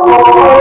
Oh,